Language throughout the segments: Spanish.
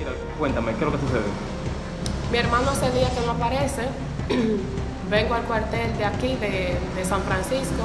Mira, cuéntame, ¿qué es lo que sucede? Mi hermano ese día que no aparece, vengo al cuartel de aquí, de, San Francisco,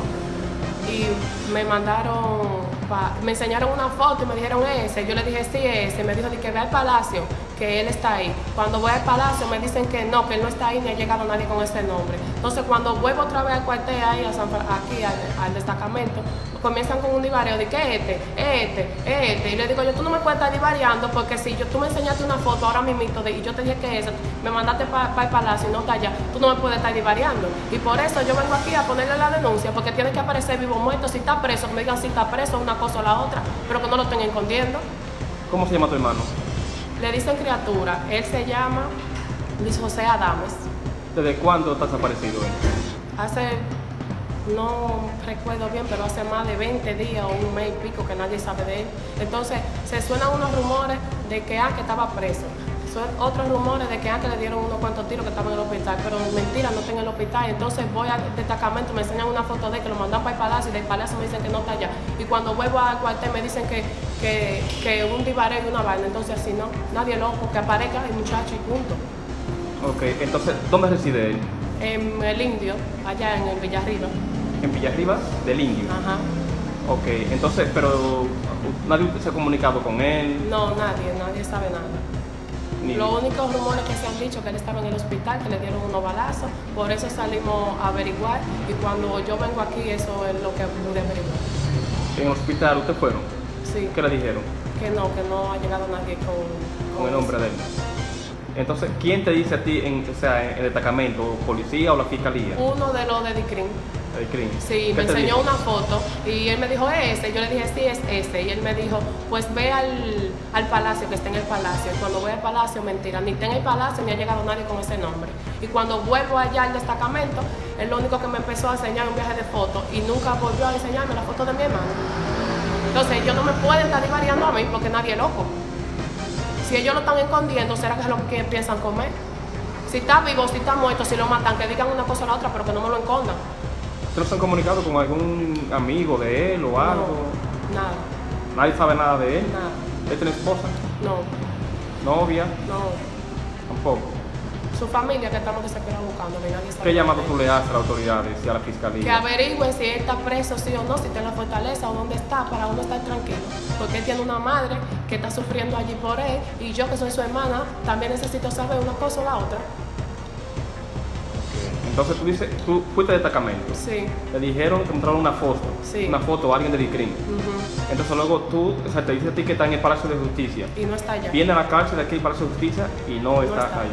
y me mandaron, pa- me enseñaron una foto y me dijeron ese. Yo le dije sí, ese. Me dijo que ve al palacio, que él está ahí. Cuando voy al palacio me dicen que no, que él no está ahí ni ha llegado nadie con ese nombre. Entonces cuando vuelvo otra vez al cuartel ahí, a San aquí al, destacamento, comienzan con un divario de que este, este, este. Y le digo yo, tú no me puedes estar divariando porque si yo, tú me enseñaste una foto ahora mismo de, y yo te dije que esa, me mandaste para el palacio y no está allá, tú no me puedes estar divariando. Y por eso yo vengo aquí a ponerle la denuncia, porque tiene que aparecer vivo muerto, si está preso, me digan si está preso, una cosa o la otra, pero que no lo estén escondiendo. ¿Cómo se llama tu hermano? Le dicen criatura, él se llama Luis José Adames. ¿Desde cuándo está desaparecido él? Hace, no recuerdo bien, pero hace más de 20 días o un mes y pico que nadie sabe de él. Entonces se suenan unos rumores de que, ah, que estaba preso. Son otros rumores de que antes le dieron unos cuantos tiros que estaba en el hospital, pero mentira, no está en el hospital. Entonces voy al destacamento, me enseñan una foto de él que lo mandan para el palacio y del palacio me dicen que no está allá. Y cuando vuelvo al cuartel me dicen que, que, que un divareo y una vaina. Entonces así no, nadie loco, que aparezca el muchacho y punto. Ok, entonces, ¿dónde reside él? En el indio, allá en el Villarriba. En Villarribas del Indio. Ajá. Ok, entonces, pero nadie se ha comunicado con él. No, nadie, nadie sabe nada. Ni... Los únicos rumores que se han dicho que él estaba en el hospital, que le dieron unos balazos, por eso salimos a averiguar y cuando yo vengo aquí eso es lo que pude averiguar. En hospital, ¿ustedes fueron? Sí, ¿Qué le dijeron? que no, que no ha llegado nadie con, Con el nombre de él. Entonces, ¿quién te dice a ti, en, o sea, en el destacamento, policía o la fiscalía? Uno de los de crimen. Sí, ¿Qué me enseñó dijo? una foto y él me dijo ese. Yo le dije sí, es ese. Y él me dijo, pues ve al, al palacio, que está en el palacio. Y cuando voy al palacio, mentira, ni está en el palacio ni ha llegado nadie con ese nombre. Y cuando vuelvo allá al destacamento, él lo único que me empezó a enseñar un viaje de fotos y nunca volvió a enseñarme la foto de mi hermano. Entonces ellos no me pueden estar divariando a mí porque nadie es loco. Si ellos lo están escondiendo, ¿será que es lo que piensan comer? Si está vivo, si está muerto, si lo matan, que digan una cosa o la otra, pero que no me lo escondan. ¿Ustedes se han comunicado con algún amigo de él o algo? No, nada, Nadie sabe nada de él. nada. ¿Él tiene esposa? No, ¿Novia? no. Tampoco. Su familia que estamos desesperados buscando, que nadie. ¿Qué llamado tú le haces a las autoridades y a la Que fiscalía? averigüen si él está preso, sí o no, si está en la fortaleza o dónde está, tiene una madre que está sufriendo allí por él y yo que soy su hermana también necesito saber una cosa o la otra. Entonces tú dices, tú fuiste de destacamento. Sí. Te dijeron que mostraron una foto. Sí. Una foto a alguien de Dicrin. ujú. Entonces luego tú, o sea, te dice a ti que está en el Palacio de Justicia. Y no está allá. Viene a la cárcel de aquí, el Palacio de Justicia, y no, está, está. ahí.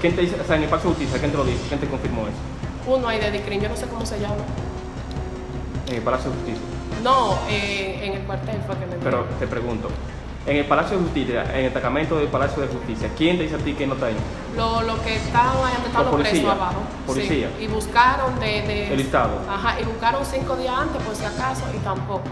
¿Quién te dice, o sea, en el Palacio de Justicia, quién te lo dice? ¿Quién te confirmó eso? Uno ahí de Dicrin, yo no sé cómo se llama. En el Palacio de Justicia. No, eh, en el cuartel fue que me Pero te pregunto, en el Palacio de Justicia, en el destacamento del Palacio de Justicia, ¿quién te dice a ti que no está ahí? Lo, lo que estaban ahí están Los presos abajo. Policía. Sí. Y buscaron de, de- El listado. Ajá, y buscaron cinco días antes por si acaso y tampoco.